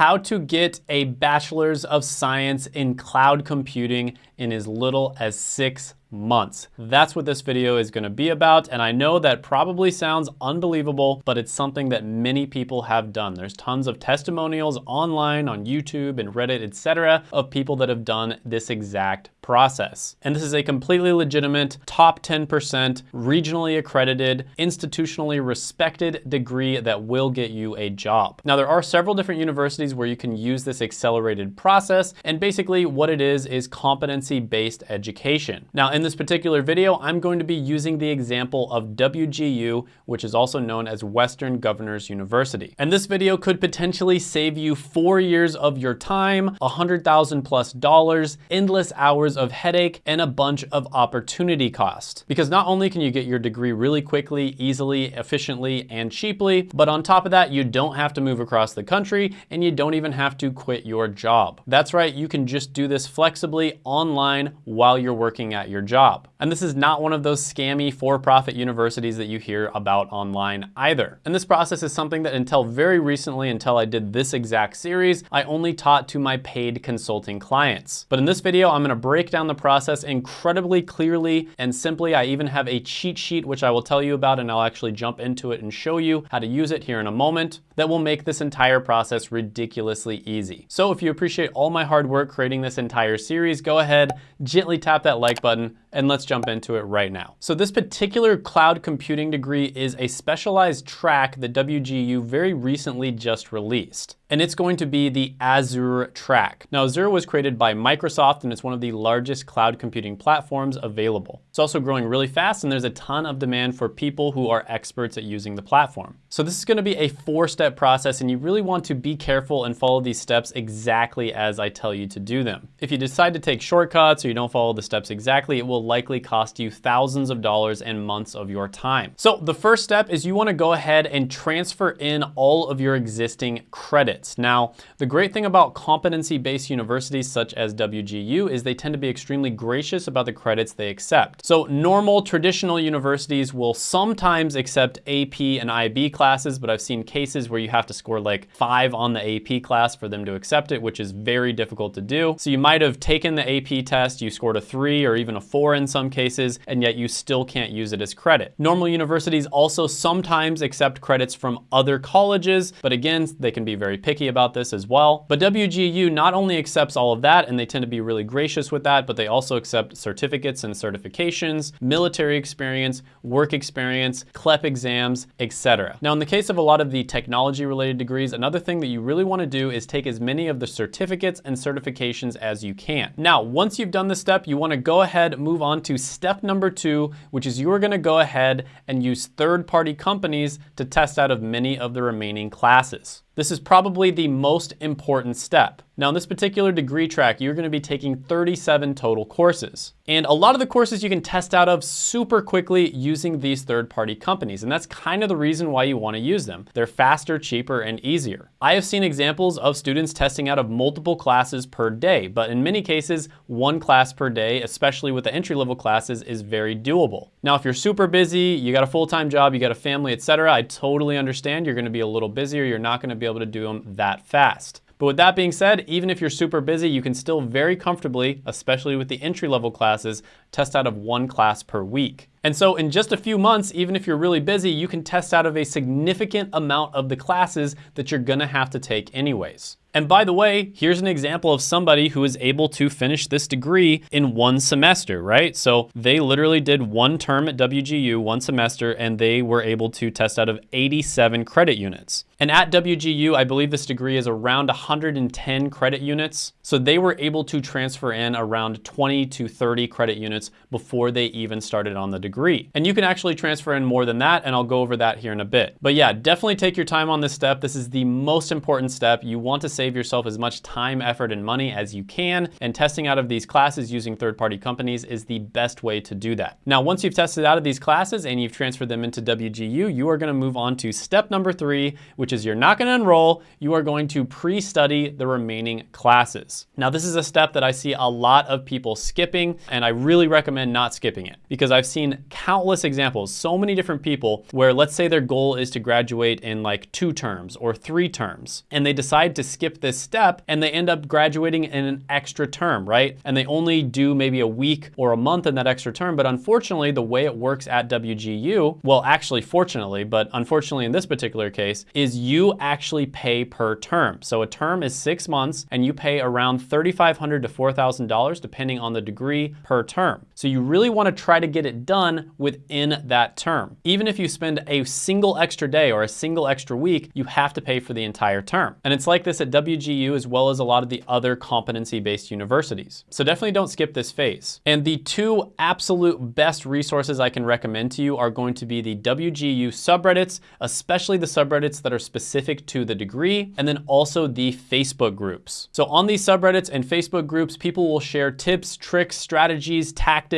how to get a bachelor's of science in cloud computing in as little as six months. That's what this video is gonna be about. And I know that probably sounds unbelievable, but it's something that many people have done. There's tons of testimonials online on YouTube and Reddit, etc., of people that have done this exact process. And this is a completely legitimate, top 10%, regionally accredited, institutionally respected degree that will get you a job. Now, there are several different universities where you can use this accelerated process. And basically what it is, is competency-based education. Now, in this particular video, I'm going to be using the example of WGU, which is also known as Western Governors University. And this video could potentially save you four years of your time, a 100,000 plus dollars, endless hours of headache, and a bunch of opportunity cost. Because not only can you get your degree really quickly, easily, efficiently, and cheaply, but on top of that, you don't have to move across the country and you don't even have to quit your job. That's right, you can just do this flexibly online while you're working at your job job. And this is not one of those scammy for-profit universities that you hear about online either. And this process is something that until very recently, until I did this exact series, I only taught to my paid consulting clients. But in this video, I'm gonna break down the process incredibly clearly and simply. I even have a cheat sheet, which I will tell you about, and I'll actually jump into it and show you how to use it here in a moment that will make this entire process ridiculously easy. So if you appreciate all my hard work creating this entire series, go ahead, gently tap that like button, and let's jump into it right now. So this particular cloud computing degree is a specialized track that WGU very recently just released and it's going to be the Azure track. Now Azure was created by Microsoft and it's one of the largest cloud computing platforms available. It's also growing really fast and there's a ton of demand for people who are experts at using the platform. So this is gonna be a four-step process and you really want to be careful and follow these steps exactly as I tell you to do them. If you decide to take shortcuts or you don't follow the steps exactly, it will likely cost you thousands of dollars and months of your time. So the first step is you wanna go ahead and transfer in all of your existing credits Now, the great thing about competency-based universities such as WGU is they tend to be extremely gracious about the credits they accept. So normal traditional universities will sometimes accept AP and IB classes, but I've seen cases where you have to score like five on the AP class for them to accept it, which is very difficult to do. So you might have taken the AP test, you scored a three or even a four in some cases, and yet you still can't use it as credit. Normal universities also sometimes accept credits from other colleges, but again, they can be very picky picky about this as well. But WGU not only accepts all of that, and they tend to be really gracious with that, but they also accept certificates and certifications, military experience, work experience, CLEP exams, etc. Now, in the case of a lot of the technology related degrees, another thing that you really wanna do is take as many of the certificates and certifications as you can. Now, once you've done this step, you wanna go ahead, move on to step number two, which is you are gonna go ahead and use third-party companies to test out of many of the remaining classes. This is probably the most important step. Now in this particular degree track, you're gonna be taking 37 total courses. And a lot of the courses you can test out of super quickly using these third-party companies. And that's kind of the reason why you wanna use them. They're faster, cheaper, and easier. I have seen examples of students testing out of multiple classes per day, but in many cases, one class per day, especially with the entry-level classes, is very doable. Now, if you're super busy, you got a full-time job, you got a family, etc., I totally understand you're gonna be a little busier, you're not gonna be able to do them that fast. But with that being said, even if you're super busy, you can still very comfortably, especially with the entry level classes, test out of one class per week. And so in just a few months, even if you're really busy, you can test out of a significant amount of the classes that you're gonna have to take anyways. And by the way, here's an example of somebody who is able to finish this degree in one semester, right? So they literally did one term at WGU, one semester, and they were able to test out of 87 credit units. And at WGU, I believe this degree is around 110 credit units. So they were able to transfer in around 20 to 30 credit units before they even started on the degree. And you can actually transfer in more than that, and I'll go over that here in a bit. But yeah, definitely take your time on this step. This is the most important step. You want to save yourself as much time, effort, and money as you can, and testing out of these classes using third-party companies is the best way to do that. Now, once you've tested out of these classes and you've transferred them into WGU, you are gonna move on to step number three, which which is you're not gonna enroll, you are going to pre-study the remaining classes. Now this is a step that I see a lot of people skipping and I really recommend not skipping it because I've seen countless examples, so many different people where let's say their goal is to graduate in like two terms or three terms, and they decide to skip this step and they end up graduating in an extra term, right? And they only do maybe a week or a month in that extra term, but unfortunately, the way it works at WGU, well, actually, fortunately, but unfortunately in this particular case, is you actually pay per term. So a term is six months and you pay around 3,500 to $4,000 depending on the degree per term. So you really wanna try to get it done within that term. Even if you spend a single extra day or a single extra week, you have to pay for the entire term. And it's like this at WGU as well as a lot of the other competency-based universities. So definitely don't skip this phase. And the two absolute best resources I can recommend to you are going to be the WGU subreddits, especially the subreddits that are specific to the degree, and then also the Facebook groups. So on these subreddits and Facebook groups, people will share tips, tricks, strategies, tactics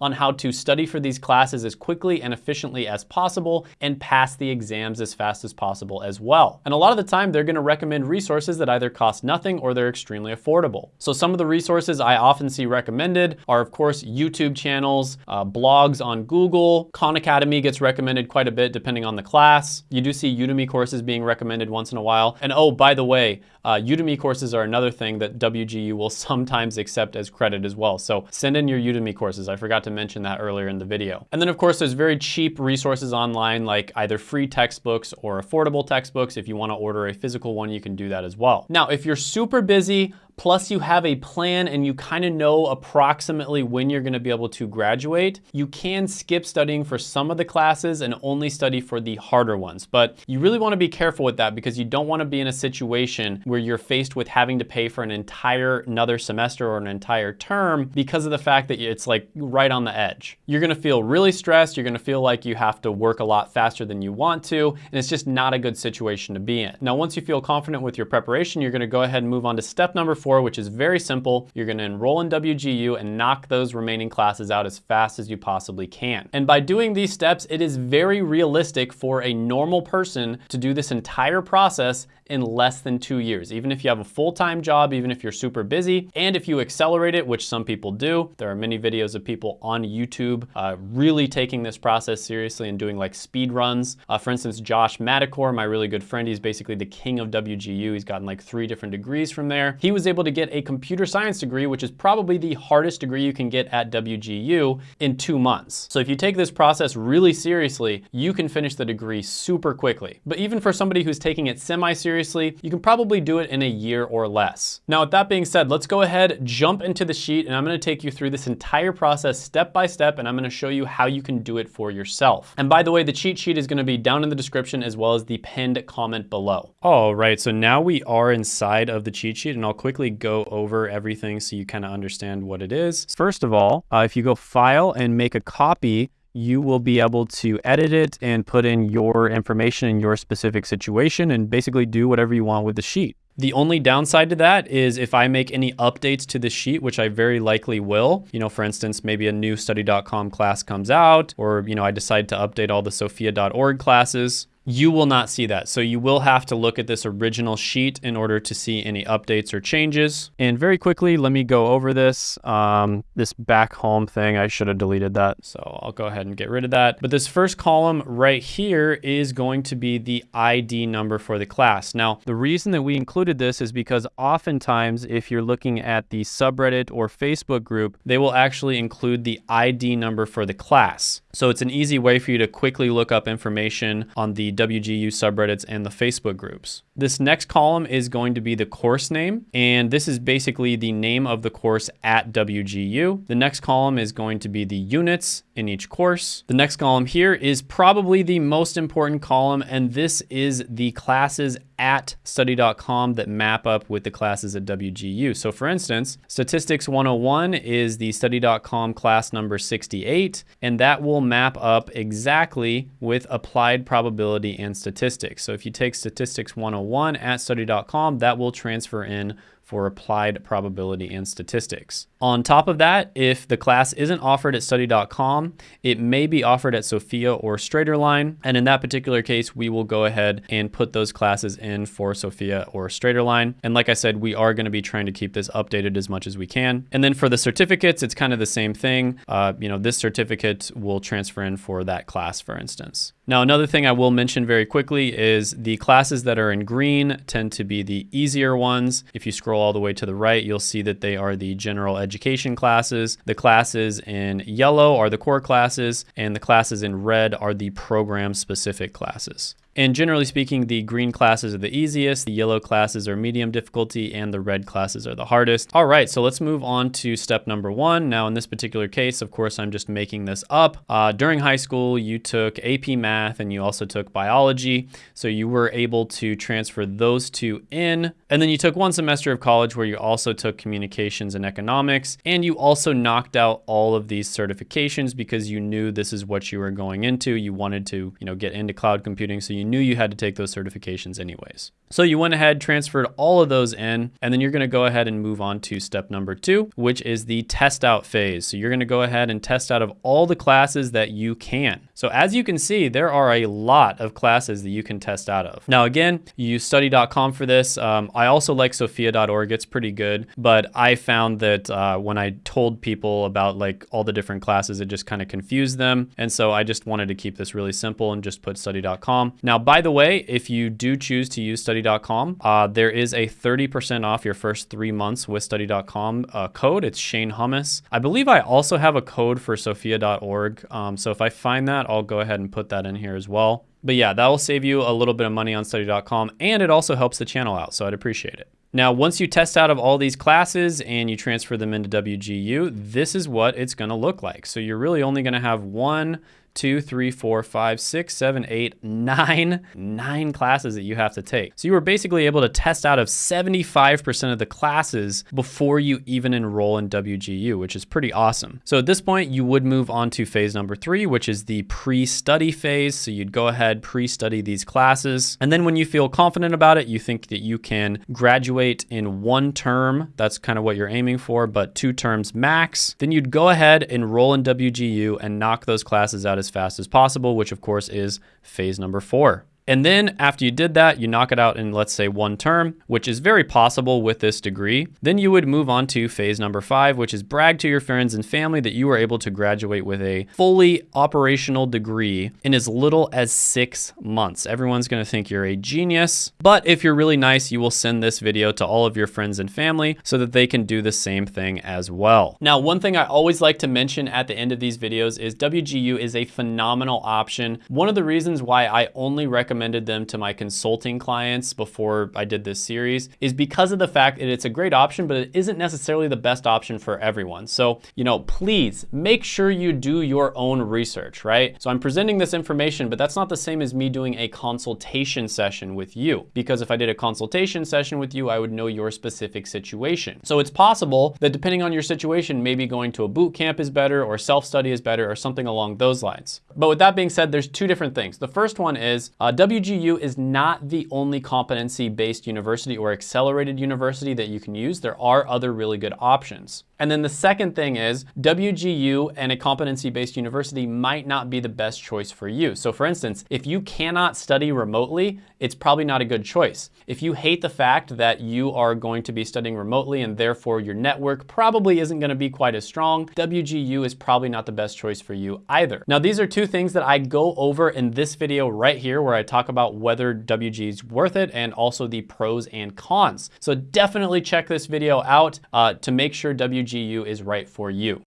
on how to study for these classes as quickly and efficiently as possible and pass the exams as fast as possible as well. And a lot of the time, they're gonna recommend resources that either cost nothing or they're extremely affordable. So some of the resources I often see recommended are, of course, YouTube channels, uh, blogs on Google. Khan Academy gets recommended quite a bit depending on the class. You do see Udemy courses being recommended once in a while. And oh, by the way, uh, Udemy courses are another thing that WGU will sometimes accept as credit as well. So send in your Udemy courses. I forgot to mention that earlier in the video. And then of course, there's very cheap resources online like either free textbooks or affordable textbooks. If you wanna order a physical one, you can do that as well. Now, if you're super busy, plus you have a plan and you kind of know approximately when you're gonna be able to graduate, you can skip studying for some of the classes and only study for the harder ones. But you really wanna be careful with that because you don't wanna be in a situation where you're faced with having to pay for an entire another semester or an entire term because of the fact that it's like right on the edge. You're gonna feel really stressed, you're gonna feel like you have to work a lot faster than you want to, and it's just not a good situation to be in. Now, once you feel confident with your preparation, you're gonna go ahead and move on to step number four, which is very simple. You're gonna enroll in WGU and knock those remaining classes out as fast as you possibly can. And by doing these steps, it is very realistic for a normal person to do this entire process in less than two years. Even if you have a full-time job, even if you're super busy, and if you accelerate it, which some people do, there are many videos of people on YouTube uh, really taking this process seriously and doing like speed runs. Uh, for instance, Josh Madakor, my really good friend, he's basically the king of WGU. He's gotten like three different degrees from there. He was able to get a computer science degree, which is probably the hardest degree you can get at WGU in two months. So if you take this process really seriously, you can finish the degree super quickly. But even for somebody who's taking it semi-seriously, you can probably do it in a year or less. Now, with that being said, let's go ahead, jump into the sheet, and I'm gonna take you through this entire process step by step, and I'm gonna show you how you can do it for yourself. And by the way, the cheat sheet is gonna be down in the description as well as the pinned comment below. All right, so now we are inside of the cheat sheet, and I'll quickly go over everything so you kind of understand what it is. First of all, uh, if you go File and make a copy, you will be able to edit it and put in your information in your specific situation and basically do whatever you want with the sheet. The only downside to that is if I make any updates to the sheet, which I very likely will, you know, for instance, maybe a new study.com class comes out, or, you know, I decide to update all the sophia.org classes, you will not see that. So you will have to look at this original sheet in order to see any updates or changes. And very quickly, let me go over this. Um, this back home thing, I should have deleted that. So I'll go ahead and get rid of that. But this first column right here is going to be the ID number for the class. Now, the reason that we included this is because oftentimes if you're looking at the subreddit or Facebook group, they will actually include the ID number for the class. So it's an easy way for you to quickly look up information on the WGU subreddits and the Facebook groups. This next column is going to be the course name, and this is basically the name of the course at WGU. The next column is going to be the units in each course. The next column here is probably the most important column, and this is the classes at study.com that map up with the classes at WGU. So for instance, Statistics 101 is the study.com class number 68, and that will map up exactly with applied probability and statistics. So if you take statistics 101 at study.com, that will transfer in for applied probability and statistics. On top of that, if the class isn't offered at study.com, it may be offered at Sophia or Straighterline. And in that particular case, we will go ahead and put those classes in for Sophia or Straighterline. And like I said, we are gonna be trying to keep this updated as much as we can. And then for the certificates, it's kind of the same thing. Uh, you know, this certificate will transfer in for that class, for instance. Now, another thing I will mention very quickly is the classes that are in green tend to be the easier ones. If you scroll all the way to the right, you'll see that they are the general education classes. The classes in yellow are the core classes, and the classes in red are the program specific classes. And generally speaking, the green classes are the easiest, the yellow classes are medium difficulty, and the red classes are the hardest. All right, so let's move on to step number one. Now in this particular case, of course, I'm just making this up. Uh, during high school, you took AP Math and you also took Biology. So you were able to transfer those two in. And then you took one semester of college where you also took Communications and Economics. And you also knocked out all of these certifications because you knew this is what you were going into. You wanted to, you know, get into cloud computing. So you knew you had to take those certifications anyways. So you went ahead, transferred all of those in, and then you're gonna go ahead and move on to step number two, which is the test out phase. So you're gonna go ahead and test out of all the classes that you can. So as you can see, there are a lot of classes that you can test out of. Now again, you use study.com for this. Um, I also like sophia.org, it's pretty good, but I found that uh, when I told people about like all the different classes, it just kind of confused them. And so I just wanted to keep this really simple and just put study.com. Now, by the way, if you do choose to use study.com. Uh, there is a 30% off your first three months with study.com uh, code. It's Shane Hummus. I believe I also have a code for sophia.org. Um, so if I find that, I'll go ahead and put that in here as well. But yeah, that will save you a little bit of money on study.com and it also helps the channel out. So I'd appreciate it. Now, once you test out of all these classes and you transfer them into WGU, this is what it's gonna look like. So you're really only gonna have one, two, three, four, five, six, seven, eight, nine, nine classes that you have to take. So you were basically able to test out of 75% of the classes before you even enroll in WGU, which is pretty awesome. So at this point, you would move on to phase number three, which is the pre-study phase. So you'd go ahead, pre-study these classes. And then when you feel confident about it, you think that you can graduate in one term. That's kind of what you're aiming for, but two terms max. Then you'd go ahead, enroll in WGU and knock those classes out as as fast as possible, which of course is phase number four. And then after you did that, you knock it out in let's say one term, which is very possible with this degree. Then you would move on to phase number five, which is brag to your friends and family that you were able to graduate with a fully operational degree in as little as six months. Everyone's gonna think you're a genius, but if you're really nice, you will send this video to all of your friends and family so that they can do the same thing as well. Now, one thing I always like to mention at the end of these videos is WGU is a phenomenal option. One of the reasons why I only recommend recommended them to my consulting clients before I did this series is because of the fact that it's a great option, but it isn't necessarily the best option for everyone. So, you know, please make sure you do your own research, right? So I'm presenting this information, but that's not the same as me doing a consultation session with you. Because if I did a consultation session with you, I would know your specific situation. So it's possible that depending on your situation, maybe going to a boot camp is better or self-study is better or something along those lines. But with that being said, there's two different things. The first one is uh, WGU is not the only competency-based university or accelerated university that you can use. There are other really good options. And then the second thing is WGU and a competency-based university might not be the best choice for you. So for instance, if you cannot study remotely, it's probably not a good choice. If you hate the fact that you are going to be studying remotely and therefore your network probably isn't gonna be quite as strong, WGU is probably not the best choice for you either. Now, these are two things that I go over in this video right here where I talk about whether WG is worth it and also the pros and cons. So definitely check this video out uh, to make sure WG GU is right for you.